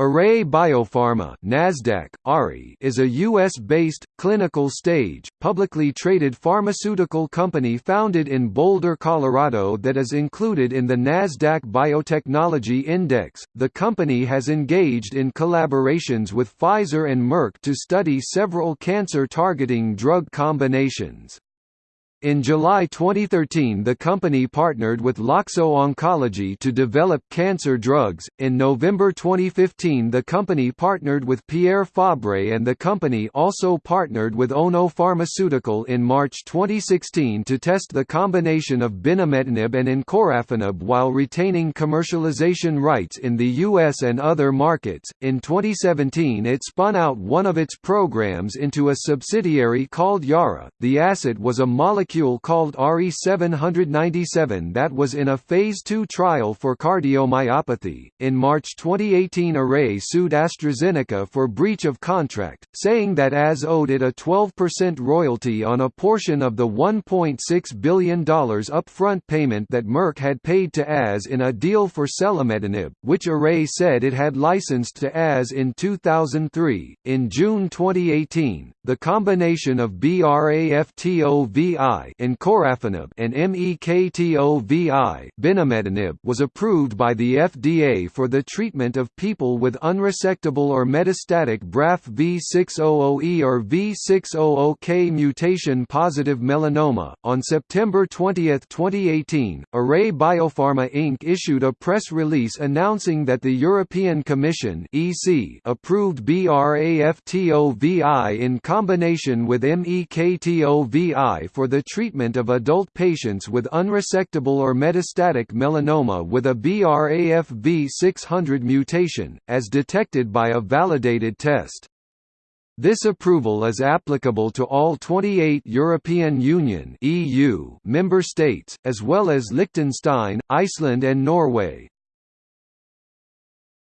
Array Biopharma Nasdaq, ARI, is a U.S.-based, clinical-stage, publicly traded pharmaceutical company founded in Boulder, Colorado that is included in the Nasdaq Biotechnology Index. The company has engaged in collaborations with Pfizer and Merck to study several cancer-targeting drug combinations. In July 2013, the company partnered with Loxo Oncology to develop cancer drugs. In November 2015, the company partnered with Pierre Fabre, and the company also partnered with Ono Pharmaceutical in March 2016 to test the combination of binimetinib and encorafenib while retaining commercialization rights in the US and other markets. In 2017, it spun out one of its programs into a subsidiary called Yarra. The asset was a molecule molecule called RE797 that was in a Phase II trial for cardiomyopathy. In March 2018, Array sued AstraZeneca for breach of contract, saying that AZ owed it a 12% royalty on a portion of the $1.6 billion upfront payment that Merck had paid to AZ in a deal for selumetinib, which Array said it had licensed to AZ in 2003. In June 2018, the combination of BRAFTOVI encorafenib and MEKTOVI binimetinib was approved by the FDA for the treatment of people with unresectable or metastatic BRAF V600E or V600K mutation positive melanoma. On September 20, 2018, Array Biopharma Inc. issued a press release announcing that the European Commission (EC) approved BRAFTOVI in combination with MEKTOVI for the treatment of adult patients with unresectable or metastatic melanoma with a BRAF V600 mutation, as detected by a validated test. This approval is applicable to all 28 European Union (EU) member states, as well as Liechtenstein, Iceland and Norway.